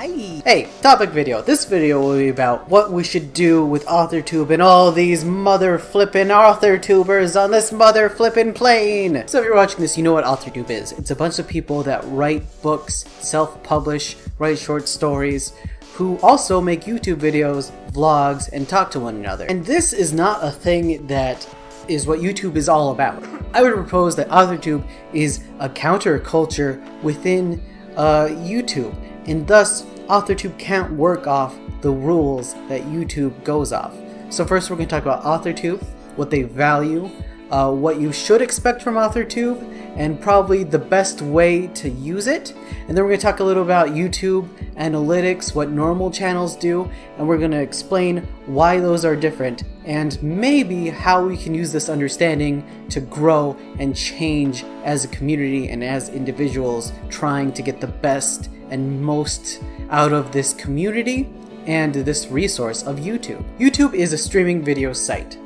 Hi! Hey, topic video. This video will be about what we should do with AuthorTube and all these mother flippin' AuthorTubers on this mother flippin' plane! So if you're watching this, you know what AuthorTube is. It's a bunch of people that write books, self-publish, write short stories, who also make YouTube videos, vlogs, and talk to one another. And this is not a thing that is what YouTube is all about. I would propose that AuthorTube is a counterculture within uh, YouTube, and thus AuthorTube can't work off the rules that YouTube goes off. So first we're going to talk about AuthorTube, what they value, uh, what you should expect from AuthorTube, and probably the best way to use it. And then we're going to talk a little about YouTube, analytics, what normal channels do, and we're going to explain why those are different, and maybe how we can use this understanding to grow and change as a community and as individuals trying to get the best and most out of this community and this resource of YouTube. YouTube is a streaming video site.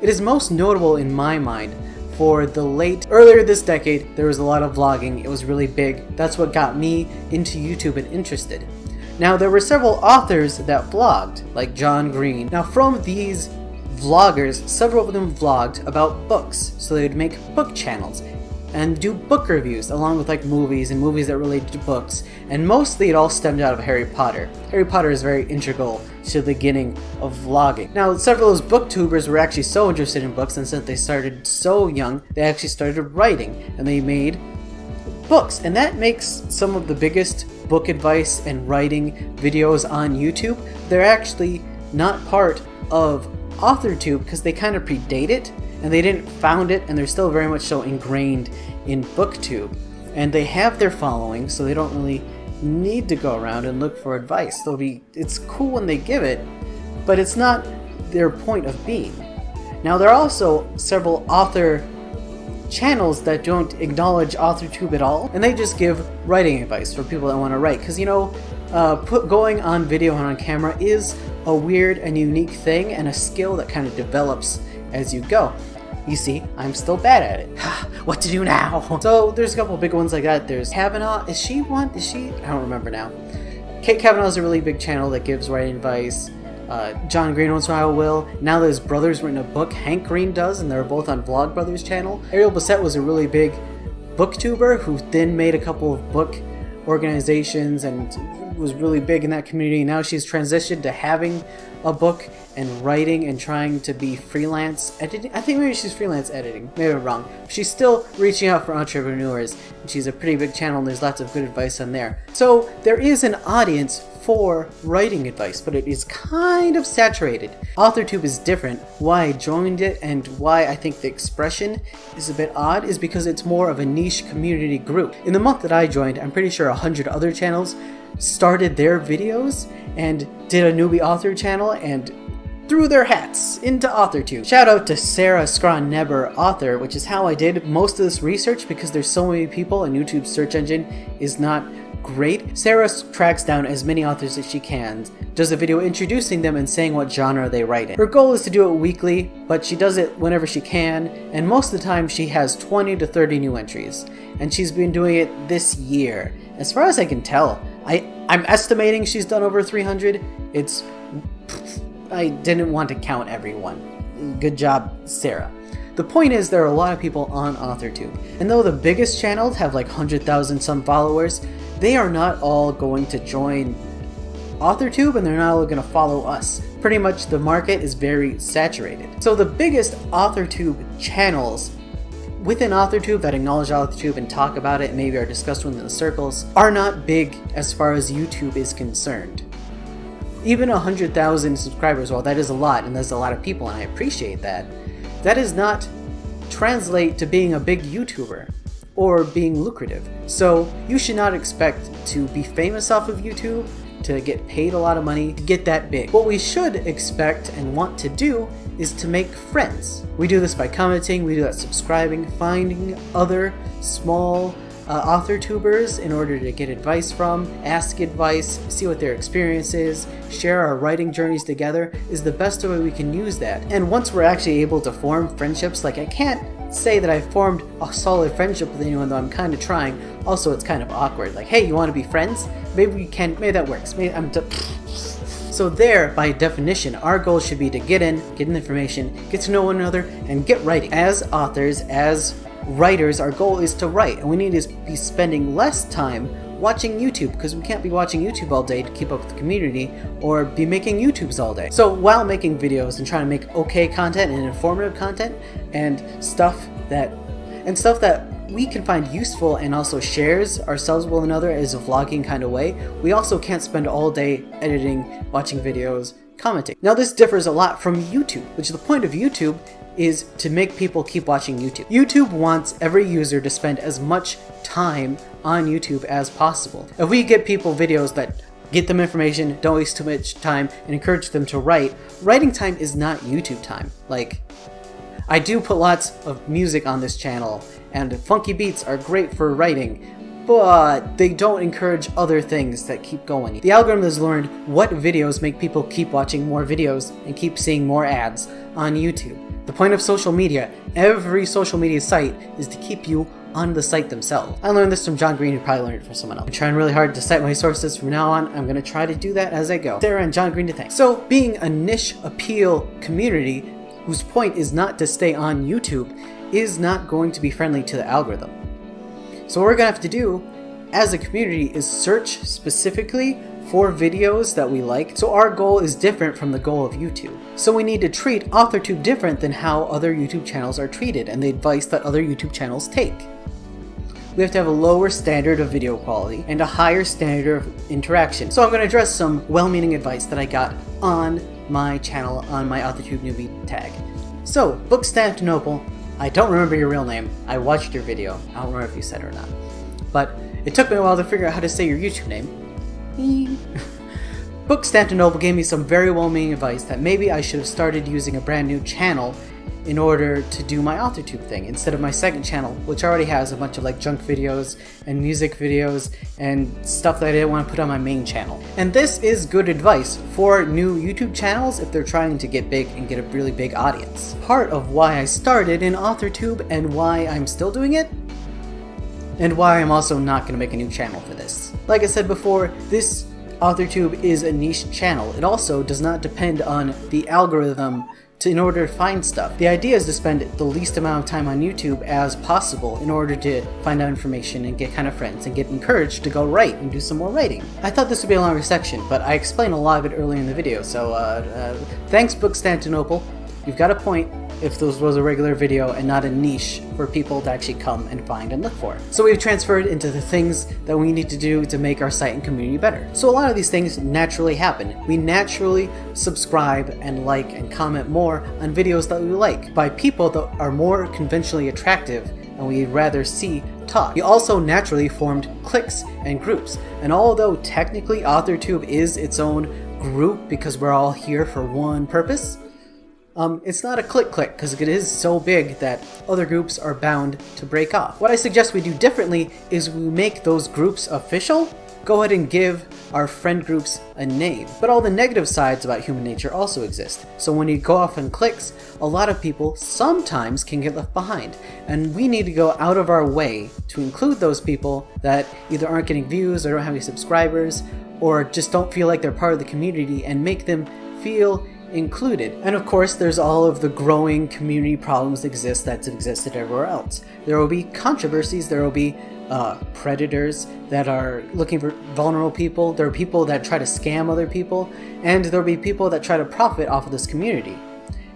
It is most notable in my mind for the late, earlier this decade, there was a lot of vlogging, it was really big, that's what got me into YouTube and interested. Now there were several authors that vlogged, like John Green. Now from these vloggers, several of them vlogged about books, so they would make book channels and do book reviews along with like movies and movies that relate to books and mostly it all stemmed out of Harry Potter. Harry Potter is very integral to the beginning of vlogging. Now several of those booktubers were actually so interested in books and since they started so young they actually started writing and they made books and that makes some of the biggest book advice and writing videos on YouTube. They're actually not part of AuthorTube because they kind of predate it and they didn't found it, and they're still very much so ingrained in BookTube. And they have their following, so they don't really need to go around and look for advice. They'll be it's cool when they give it, but it's not their point of being. Now there are also several author channels that don't acknowledge AuthorTube at all, and they just give writing advice for people that want to write. Because you know, uh, put going on video and on camera is a weird and unique thing and a skill that kind of develops as you go. You see, I'm still bad at it. what to do now? So there's a couple big ones like that. There's Kavanaugh. Is she one? Is she? I don't remember now. Kate Kavanaugh is a really big channel that gives writing advice. Uh, John Green once in a while will. Now that his brother's written a book, Hank Green does, and they're both on Vlogbrothers channel. Ariel Bissett was a really big booktuber who then made a couple of book organizations and was really big in that community. Now she's transitioned to having a book and writing and trying to be freelance editing. I think maybe she's freelance editing. Maybe I'm wrong. She's still reaching out for entrepreneurs. And she's a pretty big channel and there's lots of good advice on there. So there is an audience for writing advice, but it is kind of saturated. AuthorTube is different. Why I joined it and why I think the expression is a bit odd is because it's more of a niche community group. In the month that I joined, I'm pretty sure a hundred other channels started their videos and did a newbie author channel and threw their hats into AuthorTube. Shout out to Sarah Scron author, which is how I did most of this research because there's so many people and YouTube's search engine is not great. Sarah tracks down as many authors as she can, does a video introducing them and saying what genre they write in. Her goal is to do it weekly, but she does it whenever she can, and most of the time she has 20 to 30 new entries. And she's been doing it this year. As far as I can tell, I, I'm estimating she's done over 300. It's... I didn't want to count everyone. Good job, Sarah. The point is there are a lot of people on AuthorTube, and though the biggest channels have like 100,000 some followers, they are not all going to join AuthorTube and they're not all going to follow us. Pretty much the market is very saturated. So the biggest AuthorTube channels within AuthorTube that acknowledge AuthorTube and talk about it maybe are discussed within the circles are not big as far as YouTube is concerned. Even 100,000 subscribers, while that is a lot and there's a lot of people and I appreciate that, that does not translate to being a big YouTuber or being lucrative. So you should not expect to be famous off of YouTube, to get paid a lot of money, to get that big. What we should expect and want to do is to make friends. We do this by commenting, we do that subscribing, finding other small uh, author tubers in order to get advice from, ask advice, see what their experience is, share our writing journeys together is the best way we can use that. And once we're actually able to form friendships, like I can't say that I've formed a solid friendship with anyone, though I'm kind of trying. Also, it's kind of awkward. Like, hey, you want to be friends? Maybe we can. Maybe that works. Maybe I'm. So there, by definition, our goal should be to get in, get in information, get to know one another, and get writing. As authors, as writers, our goal is to write, and we need to be spending less time watching YouTube because we can't be watching YouTube all day to keep up with the community or be making YouTubes all day. So while making videos and trying to make okay content and informative content and stuff that and stuff that we can find useful and also shares ourselves with another as a vlogging kind of way, we also can't spend all day editing, watching videos, commenting. Now this differs a lot from YouTube, which is the point of YouTube is to make people keep watching YouTube. YouTube wants every user to spend as much time on YouTube as possible. If we get people videos that get them information, don't waste too much time, and encourage them to write, writing time is not YouTube time. Like, I do put lots of music on this channel, and funky beats are great for writing, but they don't encourage other things that keep going. The algorithm has learned what videos make people keep watching more videos and keep seeing more ads on YouTube. The point of social media, every social media site, is to keep you on the site themselves. I learned this from John Green, who probably learned it from someone else. I'm trying really hard to cite my sources from now on. I'm going to try to do that as I go. Sarah and John Green to thank. So, being a niche appeal community whose point is not to stay on YouTube is not going to be friendly to the algorithm. So what we're going to have to do as a community is search specifically for videos that we like. So our goal is different from the goal of YouTube. So we need to treat AuthorTube different than how other YouTube channels are treated and the advice that other YouTube channels take. We have to have a lower standard of video quality and a higher standard of interaction. So I'm going to address some well-meaning advice that I got on my channel on my AuthorTube newbie tag. So, Bookstantinople, I don't remember your real name. I watched your video. I don't remember if you said it or not. But it took me a while to figure out how to say your YouTube name. Bookstantinople gave me some very well-meaning advice that maybe I should have started using a brand new channel in order to do my AuthorTube thing instead of my second channel, which already has a bunch of like junk videos and music videos and stuff that I didn't want to put on my main channel. And this is good advice for new YouTube channels if they're trying to get big and get a really big audience. Part of why I started in AuthorTube and why I'm still doing it and why I'm also not going to make a new channel for this. Like I said before, this AuthorTube is a niche channel. It also does not depend on the algorithm to, in order to find stuff. The idea is to spend the least amount of time on YouTube as possible in order to find out information and get kind of friends and get encouraged to go write and do some more writing. I thought this would be a longer section, but I explained a lot of it earlier in the video, so uh, uh, thanks Bookstantinople. You've got a point if this was a regular video and not a niche for people to actually come and find and look for. So we've transferred into the things that we need to do to make our site and community better. So a lot of these things naturally happen. We naturally subscribe and like and comment more on videos that we like by people that are more conventionally attractive and we'd rather see talk. We also naturally formed cliques and groups, and although technically AuthorTube is its own group because we're all here for one purpose, um, it's not a click-click because it is so big that other groups are bound to break off. What I suggest we do differently is we make those groups official, go ahead and give our friend groups a name. But all the negative sides about human nature also exist. So when you go off in clicks, a lot of people sometimes can get left behind. And we need to go out of our way to include those people that either aren't getting views or don't have any subscribers or just don't feel like they're part of the community and make them feel included. And of course, there's all of the growing community problems that exist that's existed everywhere else. There will be controversies, there will be uh, predators that are looking for vulnerable people, there are people that try to scam other people, and there will be people that try to profit off of this community.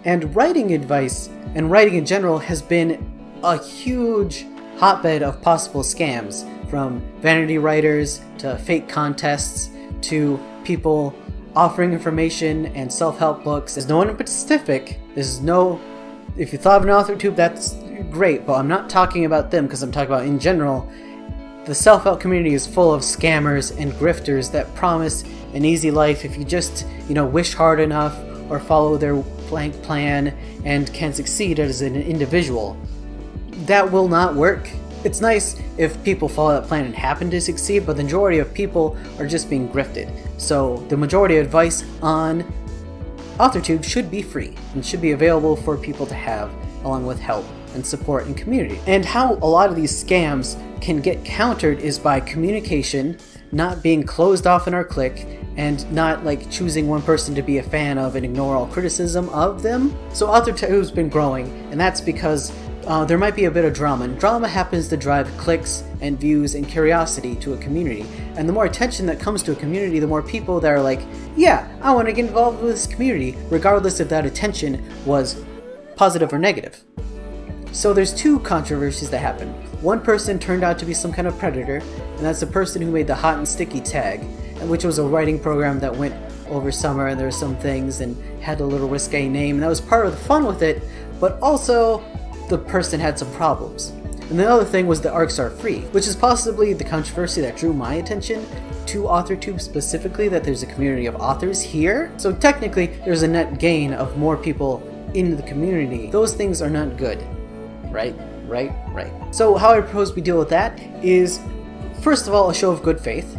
And writing advice, and writing in general, has been a huge hotbed of possible scams, from vanity writers to fake contests to people offering information and self-help books. There's no one in specific. There's no... If you thought of an author tube, that's great, but I'm not talking about them because I'm talking about in general. The self-help community is full of scammers and grifters that promise an easy life if you just, you know, wish hard enough or follow their blank plan and can succeed as an individual. That will not work. It's nice if people follow that plan and happen to succeed, but the majority of people are just being grifted. So the majority of advice on AuthorTube should be free and should be available for people to have along with help and support and community. And how a lot of these scams can get countered is by communication, not being closed off in our clique, and not like choosing one person to be a fan of and ignore all criticism of them. So AuthorTube's been growing, and that's because uh, there might be a bit of drama, and drama happens to drive clicks and views and curiosity to a community. And the more attention that comes to a community, the more people that are like, yeah, I want to get involved with this community, regardless if that attention was positive or negative. So there's two controversies that happen. One person turned out to be some kind of predator, and that's the person who made the hot and sticky tag, and which was a writing program that went over summer and there were some things and had a little risque name, and that was part of the fun with it, but also the person had some problems. And the other thing was the arcs are free, which is possibly the controversy that drew my attention to AuthorTube specifically, that there's a community of authors here. So technically, there's a net gain of more people in the community. Those things are not good, right? Right? Right. So how I propose we deal with that is, first of all, a show of good faith,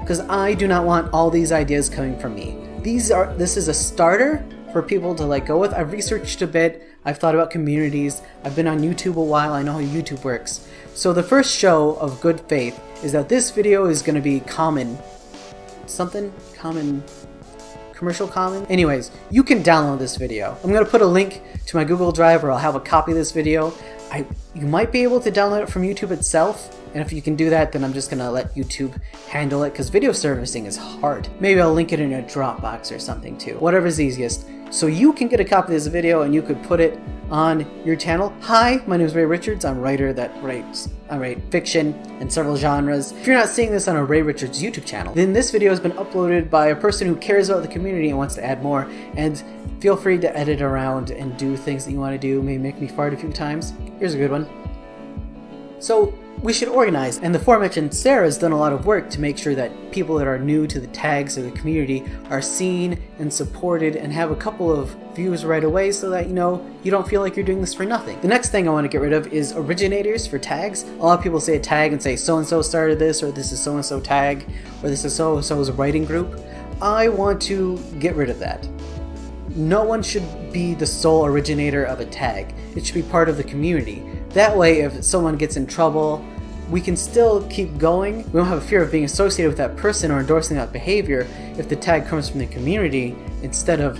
because I do not want all these ideas coming from me. These are, this is a starter for people to like go with. I've researched a bit, I've thought about communities, I've been on YouTube a while, I know how YouTube works. So the first show of good faith is that this video is going to be common, something, common, commercial common? Anyways, you can download this video. I'm going to put a link to my Google Drive where I'll have a copy of this video. I, you might be able to download it from YouTube itself, and if you can do that, then I'm just gonna let YouTube handle it, because video servicing is hard. Maybe I'll link it in a Dropbox or something too. Whatever's easiest. So you can get a copy of this video and you could put it on your channel. Hi, my name is Ray Richards. I'm a writer that writes I write fiction in several genres. If you're not seeing this on a Ray Richards YouTube channel, then this video has been uploaded by a person who cares about the community and wants to add more. And feel free to edit around and do things that you want to do. Maybe make me fart a few times. Here's a good one. So we should organize, and the aforementioned Sarah has done a lot of work to make sure that people that are new to the tags of the community are seen and supported and have a couple of views right away so that, you know, you don't feel like you're doing this for nothing. The next thing I want to get rid of is originators for tags. A lot of people say a tag and say so-and-so started this, or this is so-and-so tag, or this is so-and-so's writing group. I want to get rid of that. No one should be the sole originator of a tag. It should be part of the community. That way, if someone gets in trouble, we can still keep going. We don't have a fear of being associated with that person or endorsing that behavior if the tag comes from the community instead of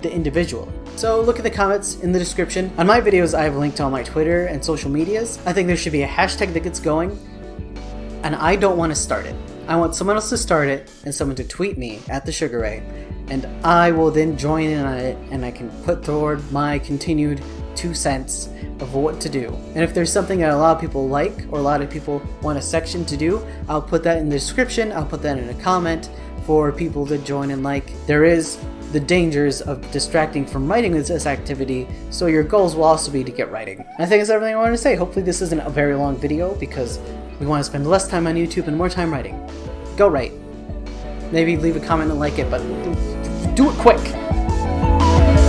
the individual. So look at the comments in the description. On my videos, I have linked all my Twitter and social medias. I think there should be a hashtag that gets going, and I don't want to start it. I want someone else to start it and someone to tweet me at the Sugar Ray, and I will then join in on it and I can put forward my continued two cents of what to do. And if there's something that a lot of people like or a lot of people want a section to do, I'll put that in the description, I'll put that in a comment for people to join and like. There is the dangers of distracting from writing this activity, so your goals will also be to get writing. I think that's everything I wanted to say. Hopefully this isn't a very long video because we want to spend less time on YouTube and more time writing. Go write. Maybe leave a comment and like it, but do it quick!